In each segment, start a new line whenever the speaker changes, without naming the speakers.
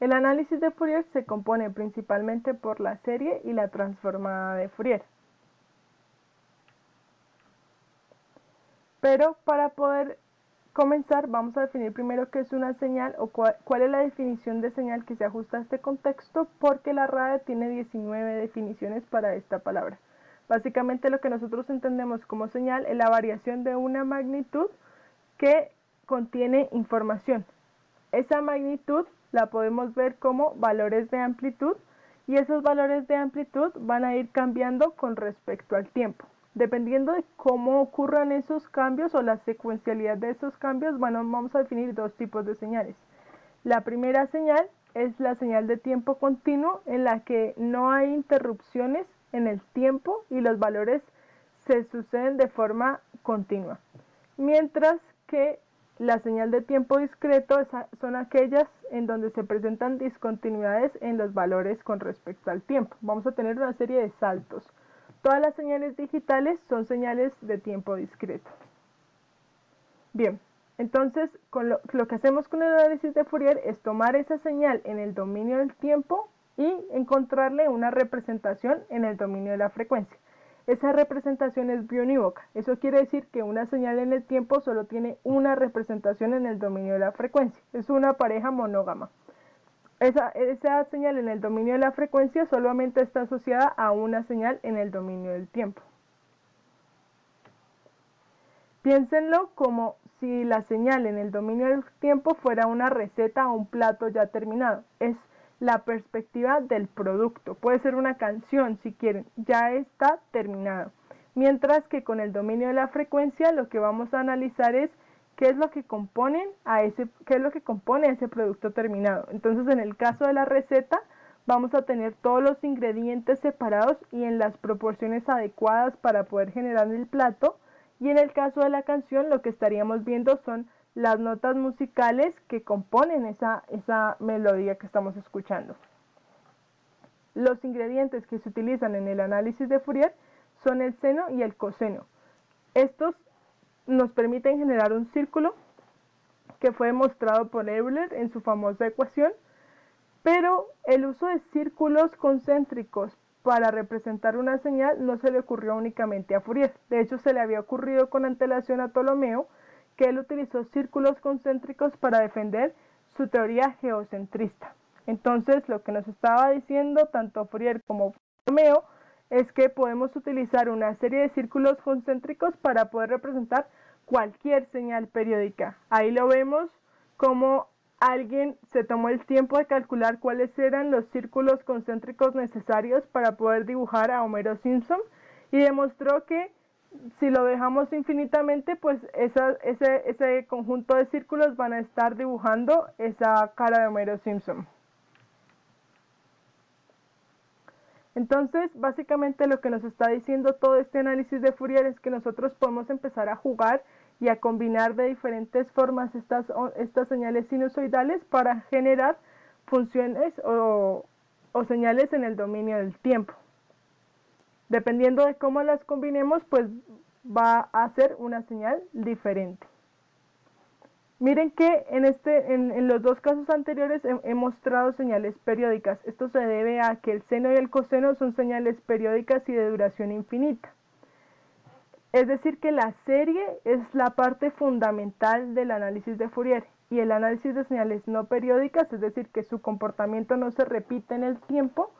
El análisis de Fourier se compone principalmente por la serie y la transformada de Fourier. Pero para poder comenzar vamos a definir primero qué es una señal o cuál, es la definición de señal que se ajusta a este contexto porque la RAE tiene 19 definiciones para esta palabra. Básicamente lo que nosotros entendemos como señal es la variación de una magnitud que contiene información. Esa magnitud la podemos ver como valores de amplitud y esos valores de amplitud van a ir cambiando con respecto al tiempo. Dependiendo de cómo ocurran esos cambios o la secuencialidad de esos cambios, vamos a definir dos tipos de señales. La primera señal es la señal de tiempo continuo en la que no hay interrupciones en el tiempo y los valores se suceden de forma continua. Mientras que la señal de tiempo discreto son aquellas en donde se presentan discontinuidades en los valores con respecto al tiempo. Vamos a tener una serie de saltos. Todas las señales digitales son señales de tiempo discreto. Bien, entonces lo, lo que hacemos con el análisis de Fourier es tomar esa señal en el dominio del tiempo y encontrarle una representación en el dominio de la frecuencia. Esa representación es biunívoca. Eso quiere decir que una señal en el tiempo solo tiene una representación en el dominio de la frecuencia. Es una pareja monógama. Esa, esa, señal en el dominio de la frecuencia solamente está asociada a una señal en el dominio del tiempo. Piénsenlo como si la señal en el dominio del tiempo fuera una receta o un plato ya terminado. Es la perspectiva del producto. Puede ser una canción si quieren, ya está terminado. Mientras que con el dominio de la frecuencia lo que vamos a analizar es qué es lo que componen a ese qué es lo que compone ese producto terminado. Entonces, en el caso de la receta vamos a tener todos los ingredientes separados y en las proporciones adecuadas para poder generar el plato. Y en el caso de la canción lo que estaríamos viendo son las notas musicales que componen esa, esa melodía que estamos escuchando. Los ingredientes que se utilizan en el análisis de Fourier son el seno y el coseno. Estos nos permiten generar un círculo que fue demostrado por Euler en su famosa ecuación, pero el uso de círculos concéntricos para representar una señal no se le ocurrió únicamente a Fourier. De hecho, se le había ocurrido con antelación a Ptolomeo, que él utilizó círculos concéntricos para defender su teoría geocentrista. Entonces, lo que nos estaba diciendo tanto Fourier como Romeo es que podemos utilizar una serie de círculos concéntricos para poder representar cualquier señal periódica. Ahí lo vemos como alguien se tomó el tiempo de calcular cuáles eran los círculos concéntricos necesarios para poder dibujar a Homero Simpson y demostró que si lo dejamos infinitamente, pues ese, ese conjunto de círculos van a estar dibujando esa cara de Homero Simpson. Entonces, básicamente lo que nos está diciendo todo este análisis de Fourier es que nosotros podemos empezar a jugar y a combinar de diferentes formas estas, estas señales sinusoidales para generar funciones o señales en el dominio del tiempo. Dependiendo de cómo las combinemos, pues va a ser una señal diferente. Miren que en, este, en, los dos casos anteriores he, mostrado señales periódicas. Esto se debe a que el seno y el coseno son señales periódicas y de duración infinita. Es decir, que la serie es la parte fundamental del análisis de Fourier y el análisis de señales no periódicas, es decir, que su comportamiento no se repite en el tiempo,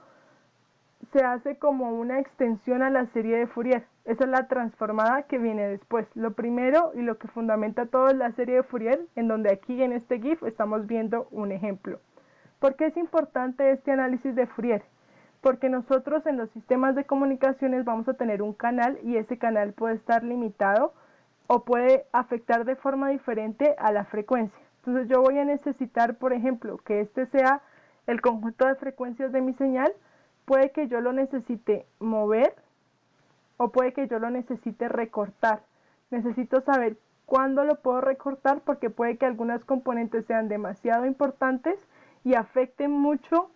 se hace como una extensión a la serie de Fourier. Esa es la transformada que viene después. Lo primero y lo que fundamenta todo es la serie de Fourier, en donde aquí en este GIF estamos viendo un ejemplo. ¿Por qué es importante este análisis de Fourier? Porque nosotros en los sistemas de comunicaciones vamos a tener un canal y ese canal puede estar limitado o puede afectar de forma diferente a la frecuencia. Entonces yo voy a necesitar, por ejemplo, que este sea el conjunto de frecuencias de mi señal, puede que yo lo necesite mover o puede que yo lo necesite recortar. Necesito saber cuándo lo puedo recortar porque puede que algunas componentes sean demasiado importantes y afecten mucho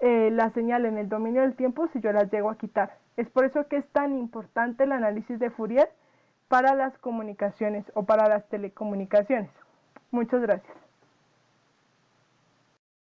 eh, la señal en el dominio del tiempo si yo las llego a quitar. Es por eso que es tan importante el análisis de Fourier para las comunicaciones o para las telecomunicaciones. Muchas gracias.